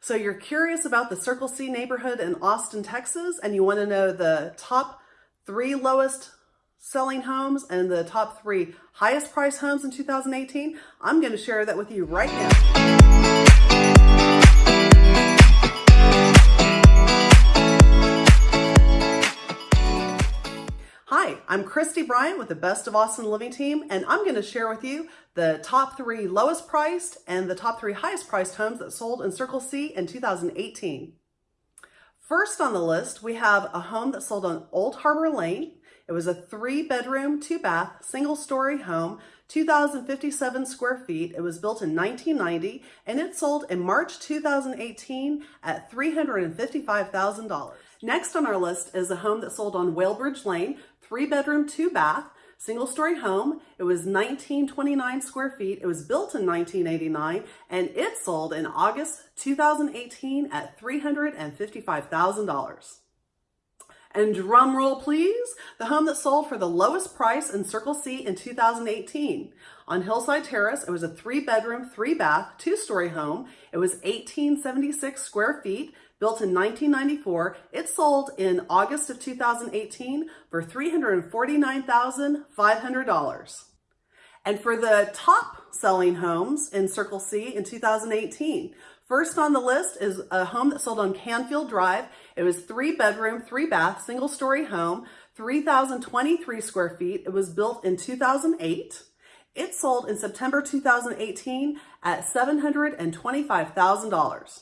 So you're curious about the Circle C neighborhood in Austin, Texas, and you want to know the top three lowest selling homes and the top three highest price homes in 2018? I'm going to share that with you right now. I'm Christy Bryant with the Best of Austin Living Team, and I'm going to share with you the top three lowest priced and the top three highest priced homes that sold in Circle C in 2018. First on the list, we have a home that sold on Old Harbor Lane. It was a three bedroom, two bath, single story home, 2,057 square feet. It was built in 1990 and it sold in March 2018 at $355,000. Next on our list is a home that sold on Whalebridge Lane, three bedroom, two bath, single story home. It was 1929 square feet. It was built in 1989 and it sold in August 2018 at $355,000. And drum roll please, the home that sold for the lowest price in Circle C in 2018. On Hillside Terrace, it was a three bedroom, three bath, two story home. It was 1876 square feet, built in 1994. It sold in August of 2018 for $349,500. And for the top selling homes in Circle C in 2018, first on the list is a home that sold on Canfield Drive. It was three bedroom, three bath, single story home, 3,023 square feet. It was built in 2008. It sold in September 2018 at $725,000.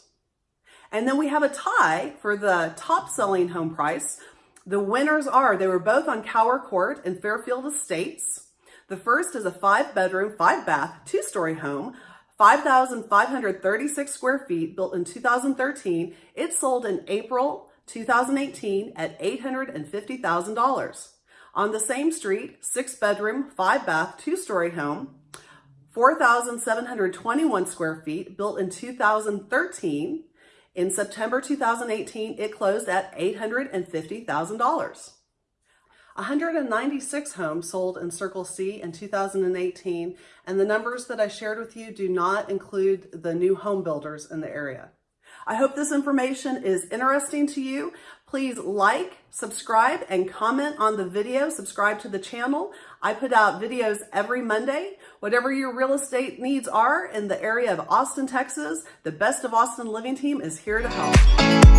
And then we have a tie for the top selling home price. The winners are, they were both on Cower Court in Fairfield Estates. The first is a five bedroom, five bath, two story home, 5,536 square feet, built in 2013. It sold in April 2018 at $850,000. On the same street, six bedroom, five bath, two story home, 4,721 square feet, built in 2013. In September 2018, it closed at $850,000. 196 homes sold in Circle C in 2018, and the numbers that I shared with you do not include the new home builders in the area. I hope this information is interesting to you. Please like, subscribe, and comment on the video. Subscribe to the channel. I put out videos every Monday. Whatever your real estate needs are in the area of Austin, Texas, the Best of Austin Living Team is here to help.